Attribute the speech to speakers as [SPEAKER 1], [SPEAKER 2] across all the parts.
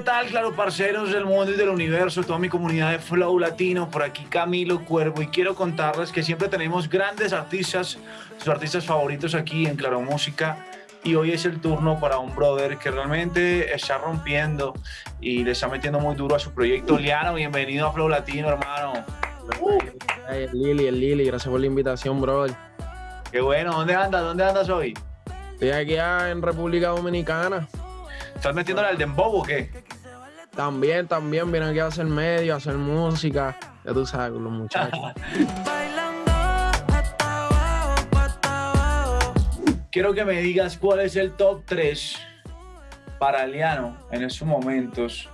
[SPEAKER 1] tal, claro, parceros del mundo y del universo, toda mi comunidad de Flow Latino? Por aquí Camilo Cuervo y quiero contarles que siempre tenemos grandes artistas, sus artistas favoritos aquí en Claro Música y hoy es el turno para un brother que realmente está rompiendo y le está metiendo muy duro a su proyecto. Liano, bienvenido a Flow Latino, hermano.
[SPEAKER 2] el Lili, el Lili, gracias por la invitación, brother.
[SPEAKER 1] Qué bueno, ¿dónde andas? ¿Dónde andas hoy?
[SPEAKER 2] Estoy aquí en República Dominicana.
[SPEAKER 1] ¿Estás metiéndole al dembow o qué?
[SPEAKER 2] También, también, vienen aquí a hacer medio, a hacer música. Ya tú sabes, con los muchachos.
[SPEAKER 1] Quiero que me digas cuál es el top 3 para Liano en estos momentos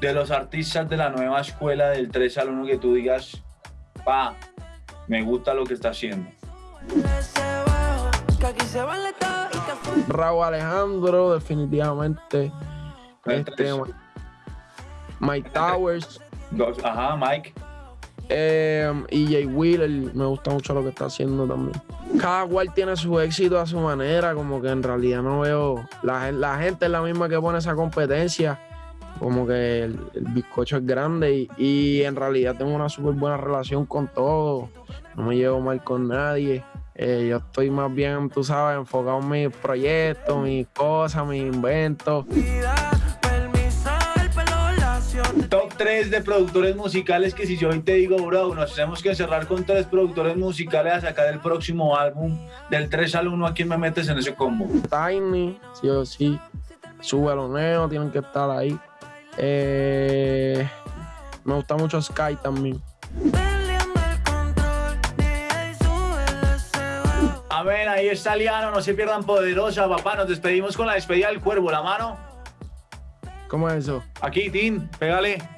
[SPEAKER 1] de los artistas de la nueva escuela del 3 al 1 que tú digas, pa, me gusta lo que está haciendo.
[SPEAKER 2] Raúl Alejandro, definitivamente. Este, Mike Towers.
[SPEAKER 1] ajá, Mike.
[SPEAKER 2] Eh, y Jay Wheeler, me gusta mucho lo que está haciendo también. Cada cual tiene su éxito a su manera, como que en realidad no veo. La, gente es la misma que pone esa competencia. Como que el, bizcocho es grande y, y, en realidad tengo una súper buena relación con todos. No me llevo mal con nadie. Eh, yo estoy más bien, tú sabes, enfocado en mis proyectos, mis cosas, mis inventos.
[SPEAKER 1] 3 de productores musicales que si yo hoy te digo, bro, nos tenemos que cerrar con tres productores musicales a sacar el próximo álbum del 3 al 1, ¿a quién me metes en ese combo?
[SPEAKER 2] Tiny, sí o sí. Sube Neo, tienen que estar ahí. Eh, me gusta mucho Sky también.
[SPEAKER 1] A ver, ahí está Liano, no se pierdan poderosa, papá. Nos despedimos con la despedida del cuervo, la mano.
[SPEAKER 2] ¿Cómo es eso?
[SPEAKER 1] Aquí, Tim, pégale.